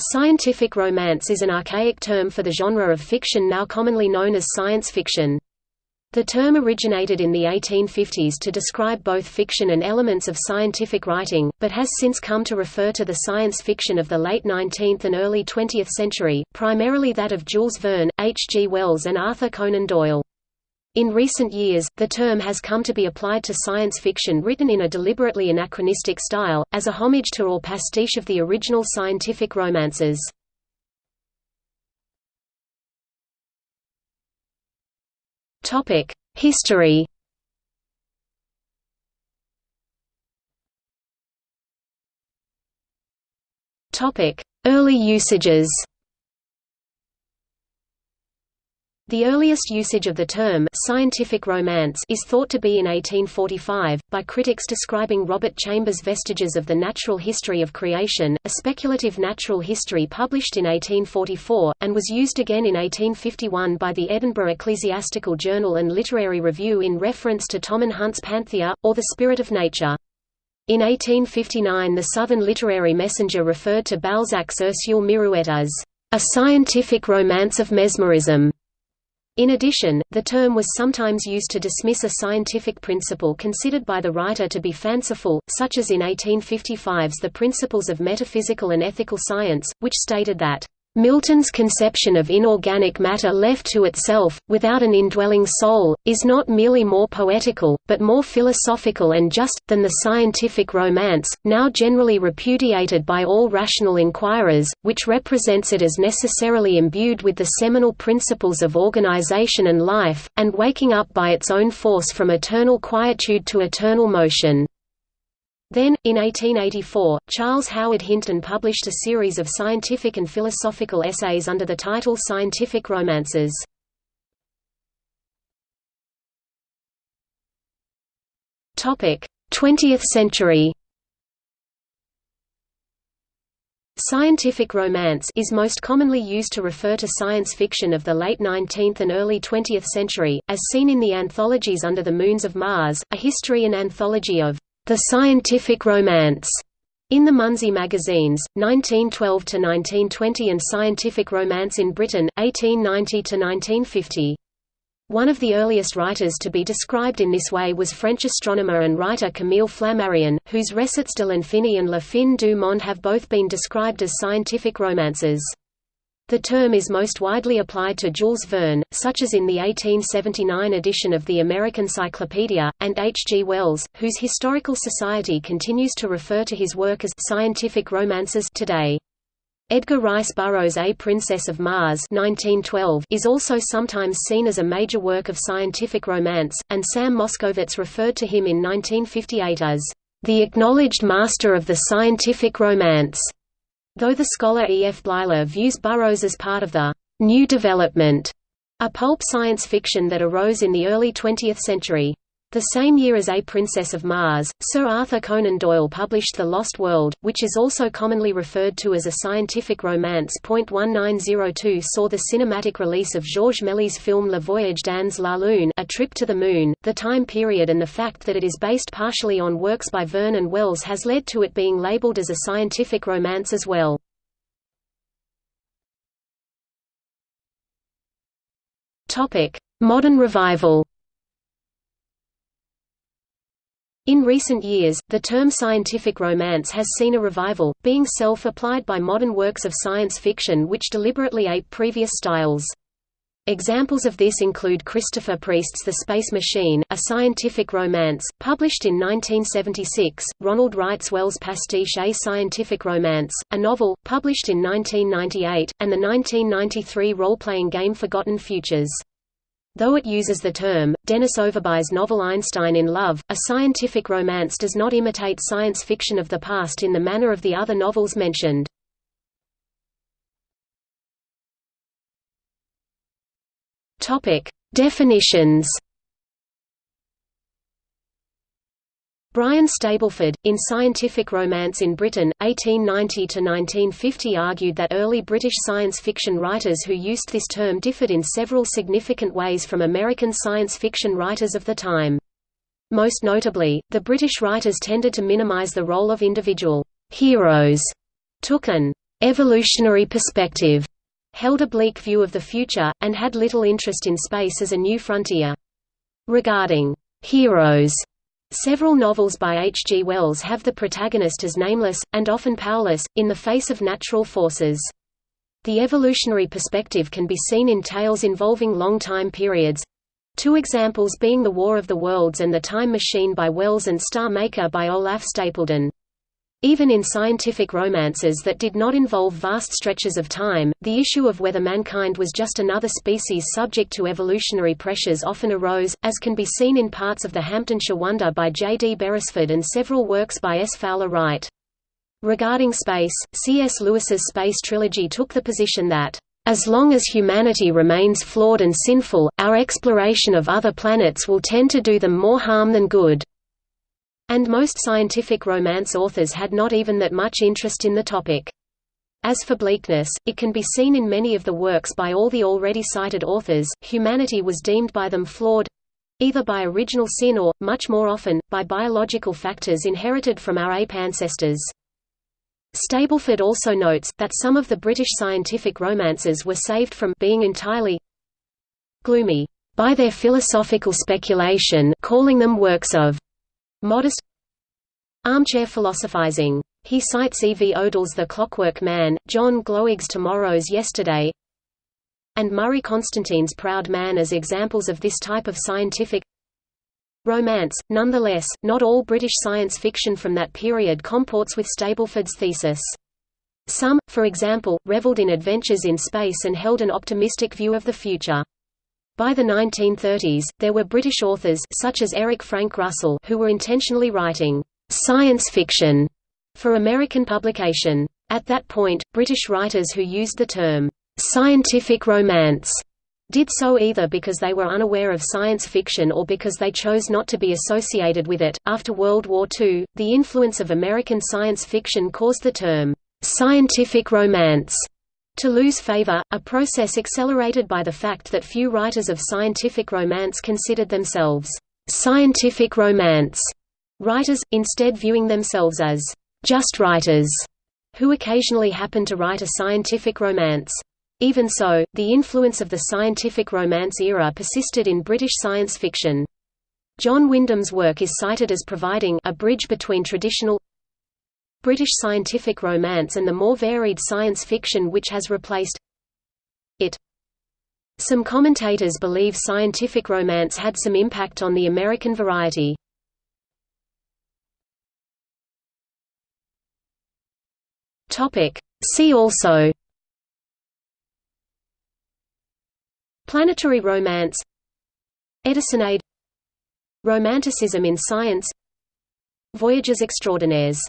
Scientific romance is an archaic term for the genre of fiction now commonly known as science fiction. The term originated in the 1850s to describe both fiction and elements of scientific writing, but has since come to refer to the science fiction of the late 19th and early 20th century, primarily that of Jules Verne, H. G. Wells and Arthur Conan Doyle. In recent years, the term has come to be applied to science fiction written in a deliberately anachronistic style, as a homage to or pastiche of the original scientific romances. History Early usages The earliest usage of the term scientific romance is thought to be in 1845, by critics describing Robert Chambers' Vestiges of the Natural History of Creation, a speculative natural history published in 1844, and was used again in 1851 by the Edinburgh Ecclesiastical Journal and Literary Review in reference to Tommen Hunt's Panthea, or the Spirit of Nature. In 1859 the Southern Literary Messenger referred to Balzac's Ursule Mirouët as a scientific romance of mesmerism. In addition, the term was sometimes used to dismiss a scientific principle considered by the writer to be fanciful, such as in 1855's The Principles of Metaphysical and Ethical Science, which stated that Milton's conception of inorganic matter left to itself, without an indwelling soul, is not merely more poetical, but more philosophical and just, than the scientific romance, now generally repudiated by all rational inquirers, which represents it as necessarily imbued with the seminal principles of organization and life, and waking up by its own force from eternal quietude to eternal motion. Then, in 1884, Charles Howard Hinton published a series of scientific and philosophical essays under the title Scientific Romances. Topic: 20th century. Scientific romance is most commonly used to refer to science fiction of the late 19th and early 20th century, as seen in the anthologies Under the Moons of Mars, a history and anthology of the Scientific Romance in the Munsey magazines, 1912–1920 and Scientific Romance in Britain, 1890–1950. One of the earliest writers to be described in this way was French astronomer and writer Camille Flammarion, whose Récits de l'infini and La fin du monde have both been described as scientific romances. The term is most widely applied to Jules Verne, such as in the 1879 edition of the American Cyclopedia, and H. G. Wells, whose Historical Society continues to refer to his work as scientific romances today. Edgar Rice Burroughs' A Princess of Mars 1912 is also sometimes seen as a major work of scientific romance, and Sam Moskowitz referred to him in 1958 as, "...the acknowledged master of the scientific romance." Though the scholar E. F. Bleiler views Burroughs as part of the «new development», a pulp science fiction that arose in the early 20th century. The same year as A Princess of Mars, Sir Arthur Conan Doyle published The Lost World, which is also commonly referred to as a scientific romance. 1902 saw the cinematic release of Georges Méliès' film Le Voyage dans la Lune A Trip to the Moon. The time period and the fact that it is based partially on works by Verne and Wells has led to it being labeled as a scientific romance as well. Topic: Modern revival In recent years, the term scientific romance has seen a revival, being self-applied by modern works of science fiction which deliberately ape previous styles. Examples of this include Christopher Priest's The Space Machine, a scientific romance, published in 1976, Ronald Wright's Wells pastiche A Scientific Romance, a novel, published in 1998, and the 1993 role-playing game Forgotten Futures. Though it uses the term, Dennis Overbye's novel Einstein in Love, a scientific romance does not imitate science fiction of the past in the manner of the other novels mentioned. Definitions Brian Stableford, in Scientific Romance in Britain, 1890–1950 argued that early British science fiction writers who used this term differed in several significant ways from American science fiction writers of the time. Most notably, the British writers tended to minimize the role of individual heroes, took an evolutionary perspective held a bleak view of the future, and had little interest in space as a new frontier. Regarding heroes, several novels by H. G. Wells have the protagonist as nameless, and often powerless, in the face of natural forces. The evolutionary perspective can be seen in tales involving long time periods, two examples being The War of the Worlds and The Time Machine by Wells and Star Maker by Olaf Stapledon. Even in scientific romances that did not involve vast stretches of time, the issue of whether mankind was just another species subject to evolutionary pressures often arose, as can be seen in parts of the Hampdenshire Wonder by J. D. Beresford and several works by S. Fowler Wright. Regarding space, C.S. Lewis's Space Trilogy took the position that, "...as long as humanity remains flawed and sinful, our exploration of other planets will tend to do them more harm than good." And most scientific romance authors had not even that much interest in the topic. As for bleakness, it can be seen in many of the works by all the already cited authors, humanity was deemed by them flawed—either by original sin or, much more often, by biological factors inherited from our ape ancestors. Stableford also notes, that some of the British scientific romances were saved from being entirely gloomy by their philosophical speculation calling them works of modest armchair philosophizing. He cites E. V. Odle's The Clockwork Man, John Gloag's Tomorrow's Yesterday, and Murray Constantine's Proud Man as examples of this type of scientific romance. Nonetheless, not all British science fiction from that period comports with Stableford's thesis. Some, for example, reveled in adventures in space and held an optimistic view of the future. By the 1930s, there were British authors such as Eric Frank Russell who were intentionally writing science fiction for American publication. At that point, British writers who used the term scientific romance did so either because they were unaware of science fiction or because they chose not to be associated with it. After World War II, the influence of American science fiction caused the term scientific romance to lose favor, a process accelerated by the fact that few writers of scientific romance considered themselves scientific romance writers, instead viewing themselves as just writers who occasionally happen to write a scientific romance. Even so, the influence of the scientific romance era persisted in British science fiction. John Wyndham's work is cited as providing a bridge between traditional British scientific romance and the more varied science fiction which has replaced it. Some commentators believe scientific romance had some impact on the American variety. See also Planetary romance Edisonade Romanticism in science Voyages extraordinaires